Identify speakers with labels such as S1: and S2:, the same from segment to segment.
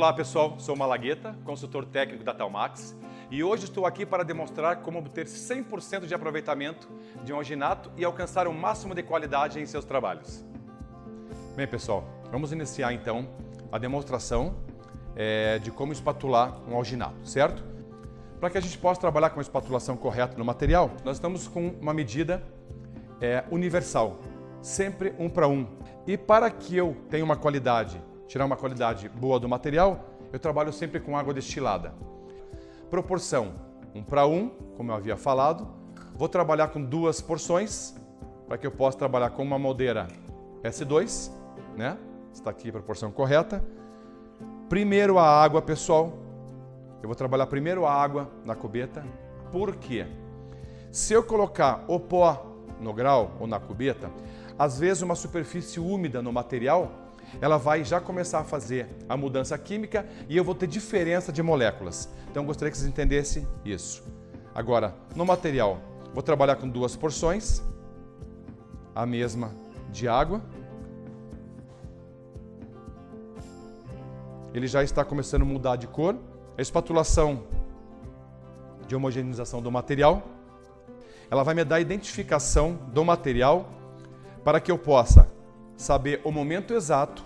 S1: Olá pessoal, sou Malagueta, consultor técnico da Talmax e hoje estou aqui para demonstrar como obter 100% de aproveitamento de um alginato e alcançar o máximo de qualidade em seus trabalhos. Bem pessoal, vamos iniciar então a demonstração é, de como espatular um alginato, certo? Para que a gente possa trabalhar com a espatulação correta no material, nós estamos com uma medida é, universal, sempre um para um. E para que eu tenha uma qualidade, tirar uma qualidade boa do material, eu trabalho sempre com água destilada. Proporção um para um, como eu havia falado. Vou trabalhar com duas porções, para que eu possa trabalhar com uma moldeira S2, né? Está aqui a proporção correta. Primeiro a água, pessoal, eu vou trabalhar primeiro a água na cubeta. Por quê? Se eu colocar o pó no grau ou na cubeta, às vezes uma superfície úmida no material, ela vai já começar a fazer a mudança química e eu vou ter diferença de moléculas. Então gostaria que vocês entendessem isso. Agora, no material, vou trabalhar com duas porções, a mesma de água. Ele já está começando a mudar de cor a espatulação de homogeneização do material, ela vai me dar a identificação do material para que eu possa saber o momento exato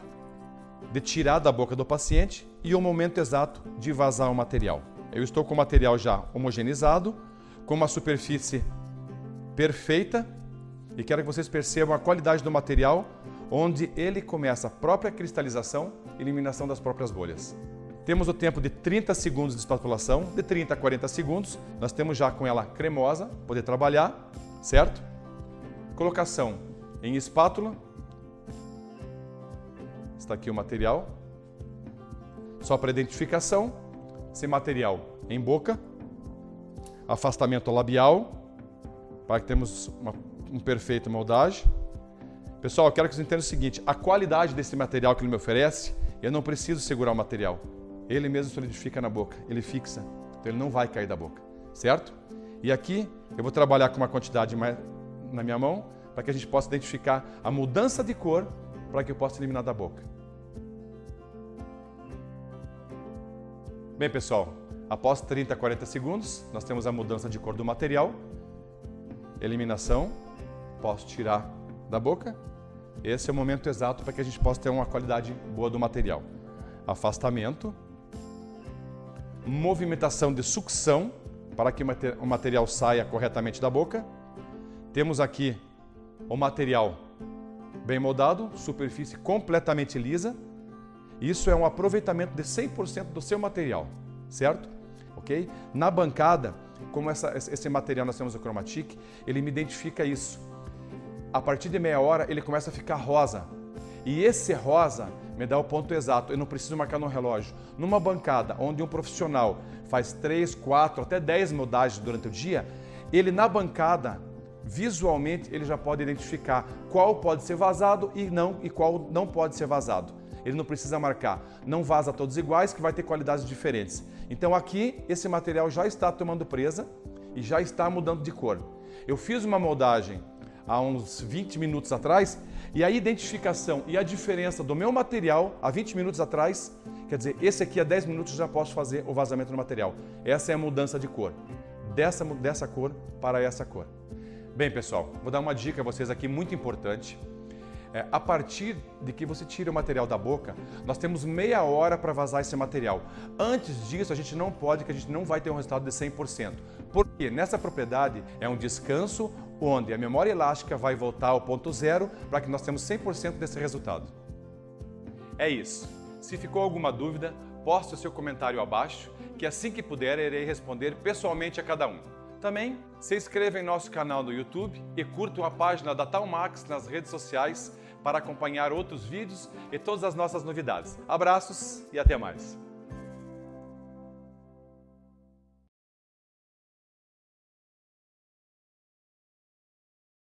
S1: de tirar da boca do paciente e o momento exato de vazar o material. Eu estou com o material já homogeneizado, com uma superfície perfeita e quero que vocês percebam a qualidade do material, onde ele começa a própria cristalização e eliminação das próprias bolhas. Temos o tempo de 30 segundos de espatulação, de 30 a 40 segundos. Nós temos já com ela cremosa, poder trabalhar, certo? Colocação em espátula. Está aqui o material. Só para identificação. Esse material em boca. Afastamento labial, para que temos uma, um perfeito moldagem. Pessoal, eu quero que vocês entendam o seguinte, a qualidade desse material que ele me oferece, eu não preciso segurar o material. Ele mesmo solidifica na boca, ele fixa, então ele não vai cair da boca, certo? E aqui eu vou trabalhar com uma quantidade mais na minha mão para que a gente possa identificar a mudança de cor para que eu possa eliminar da boca. Bem, pessoal, após 30 a 40 segundos, nós temos a mudança de cor do material, eliminação, posso tirar da boca. Esse é o momento exato para que a gente possa ter uma qualidade boa do material. Afastamento, movimentação de sucção para que o material saia corretamente da boca. Temos aqui o material bem moldado, superfície completamente lisa. Isso é um aproveitamento de 100% do seu material, certo? Ok? Na bancada, como essa, esse material nós temos o Chromatic, ele me identifica isso. A partir de meia hora ele começa a ficar rosa. E esse rosa me dá o ponto exato, eu não preciso marcar no relógio. Numa bancada onde um profissional faz 3, 4, até 10 moldagens durante o dia, ele na bancada, visualmente, ele já pode identificar qual pode ser vazado e, não, e qual não pode ser vazado. Ele não precisa marcar, não vaza todos iguais, que vai ter qualidades diferentes. Então aqui, esse material já está tomando presa e já está mudando de cor. Eu fiz uma moldagem há uns 20 minutos atrás e a identificação e a diferença do meu material há 20 minutos atrás, quer dizer, esse aqui há 10 minutos já posso fazer o vazamento do material. Essa é a mudança de cor, dessa, dessa cor para essa cor. Bem, pessoal, vou dar uma dica a vocês aqui muito importante. É, a partir de que você tira o material da boca, nós temos meia hora para vazar esse material. Antes disso, a gente não pode, que a gente não vai ter um resultado de 100%. Porque nessa propriedade é um descanso onde a memória elástica vai voltar ao ponto zero para que nós tenhamos 100% desse resultado. É isso. Se ficou alguma dúvida, poste o seu comentário abaixo, que assim que puder irei responder pessoalmente a cada um. Também se inscreva em nosso canal no YouTube e curtam a página da Talmax nas redes sociais para acompanhar outros vídeos e todas as nossas novidades. Abraços e até mais!